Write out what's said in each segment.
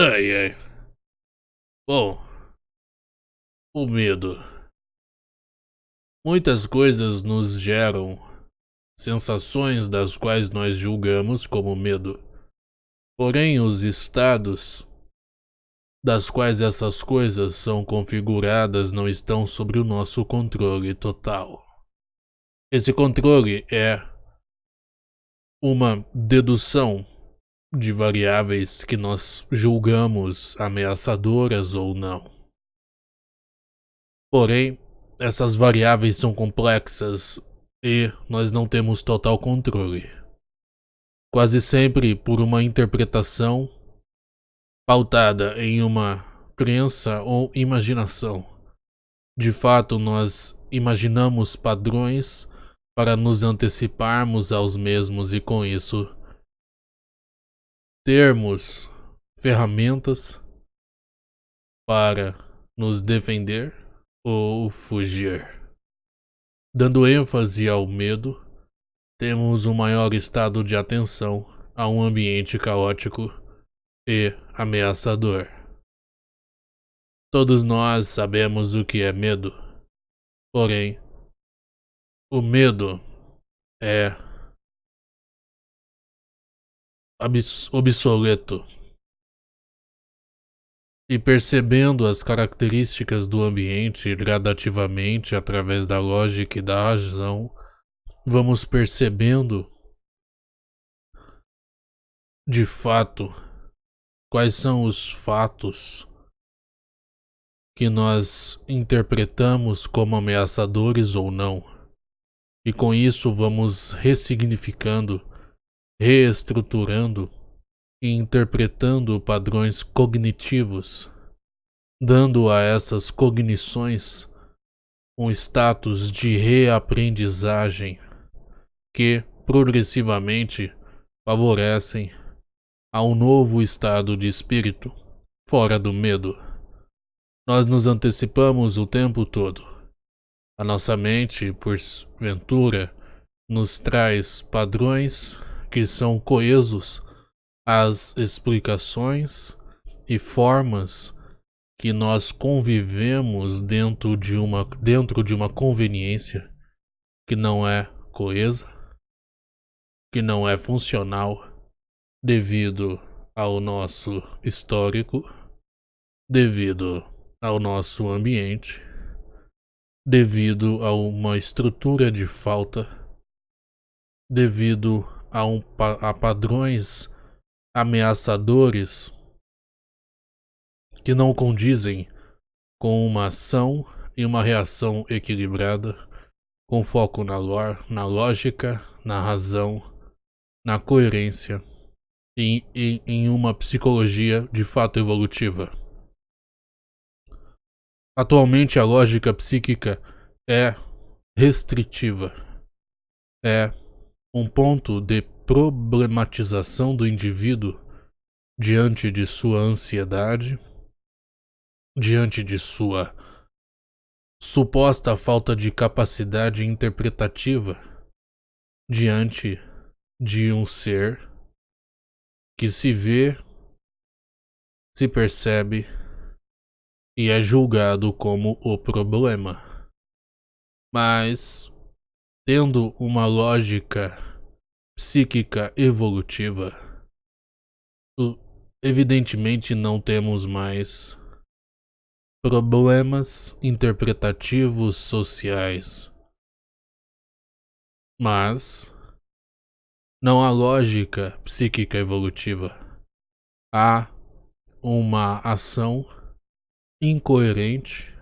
Ai, ai. Bom, o medo. Muitas coisas nos geram sensações das quais nós julgamos como medo. Porém, os estados das quais essas coisas são configuradas não estão sobre o nosso controle total. Esse controle é uma dedução de variáveis que nós julgamos ameaçadoras ou não. Porém, essas variáveis são complexas e nós não temos total controle. Quase sempre por uma interpretação pautada em uma crença ou imaginação. De fato, nós imaginamos padrões para nos anteciparmos aos mesmos e com isso termos ferramentas para nos defender ou fugir. Dando ênfase ao medo, temos um maior estado de atenção a um ambiente caótico e ameaçador. Todos nós sabemos o que é medo, porém, o medo é obsoleto. E percebendo as características do ambiente gradativamente através da lógica e da razão, vamos percebendo de fato quais são os fatos que nós interpretamos como ameaçadores ou não. E com isso vamos ressignificando reestruturando e interpretando padrões cognitivos, dando a essas cognições um status de reaprendizagem que progressivamente favorecem a um novo estado de espírito, fora do medo. Nós nos antecipamos o tempo todo. A nossa mente, por ventura, nos traz padrões que são coesos às explicações e formas que nós convivemos dentro de uma, dentro de uma conveniência que não é coesa, que não é funcional devido ao nosso histórico, devido ao nosso ambiente, devido a uma estrutura de falta, devido a, um, a padrões ameaçadores que não condizem com uma ação e uma reação equilibrada, com foco na, na lógica, na razão, na coerência e, e em uma psicologia de fato evolutiva. Atualmente a lógica psíquica é restritiva, é um ponto de problematização do indivíduo diante de sua ansiedade, diante de sua suposta falta de capacidade interpretativa, diante de um ser que se vê, se percebe e é julgado como o problema. Mas tendo uma lógica psíquica evolutiva, evidentemente não temos mais problemas interpretativos sociais. Mas não há lógica psíquica evolutiva. Há uma ação incoerente,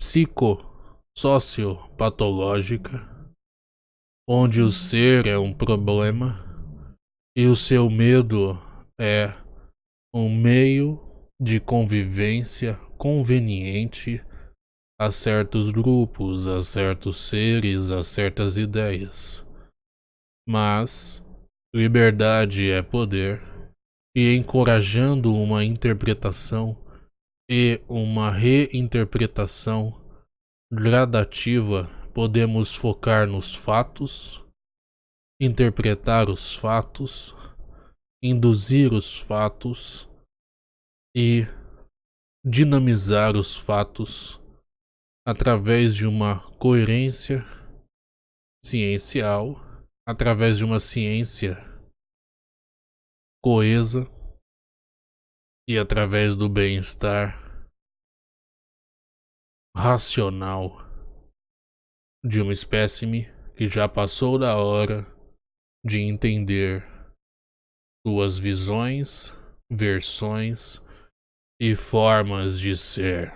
psico sociopatológica, onde o ser é um problema e o seu medo é um meio de convivência conveniente a certos grupos, a certos seres, a certas ideias. Mas liberdade é poder, e encorajando uma interpretação e uma reinterpretação gradativa, podemos focar nos fatos, interpretar os fatos, induzir os fatos e dinamizar os fatos através de uma coerência ciencial, através de uma ciência coesa e através do bem-estar racional de uma espécime que já passou da hora de entender suas visões, versões e formas de ser.